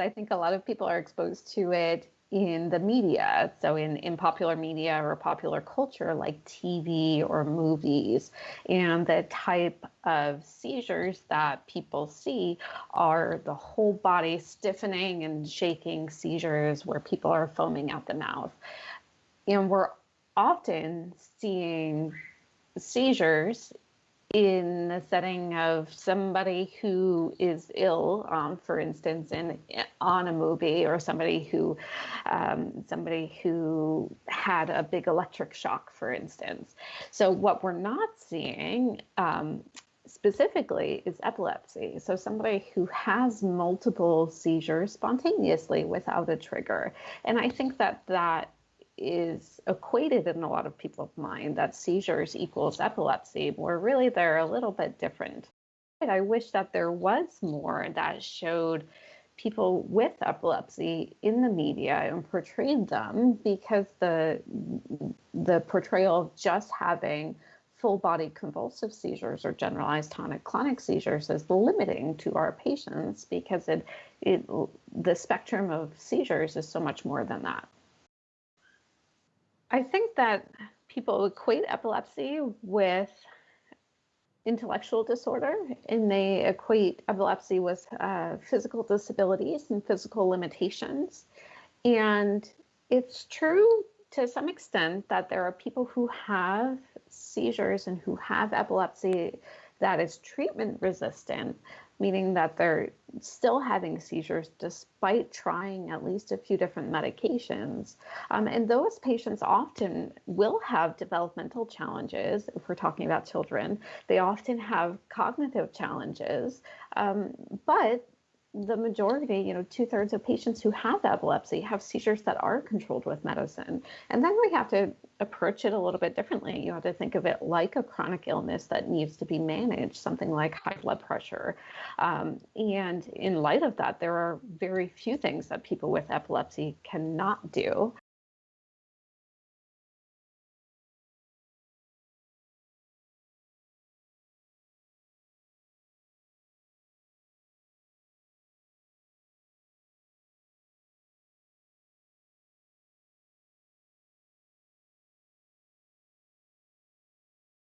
I think a lot of people are exposed to it in the media, so in, in popular media or popular culture like TV or movies. And the type of seizures that people see are the whole body stiffening and shaking seizures where people are foaming at the mouth. And we're often seeing seizures in the setting of somebody who is ill, um, for instance, in on a movie, or somebody who um, somebody who had a big electric shock, for instance. So what we're not seeing um, specifically is epilepsy. So somebody who has multiple seizures spontaneously without a trigger, and I think that that is equated in a lot of people's mind that seizures equals epilepsy, where really they're a little bit different. I wish that there was more that showed people with epilepsy in the media and portrayed them because the the portrayal of just having full body convulsive seizures or generalized tonic clonic seizures is limiting to our patients because it, it the spectrum of seizures is so much more than that. I think that people equate epilepsy with intellectual disorder and they equate epilepsy with uh, physical disabilities and physical limitations. And it's true to some extent that there are people who have seizures and who have epilepsy that is treatment resistant, meaning that they're still having seizures despite trying at least a few different medications. Um, and those patients often will have developmental challenges. If we're talking about children, they often have cognitive challenges, um, but the majority, you know, two thirds of patients who have epilepsy have seizures that are controlled with medicine. And then we have to approach it a little bit differently. You have to think of it like a chronic illness that needs to be managed, something like high blood pressure. Um, and in light of that, there are very few things that people with epilepsy cannot do.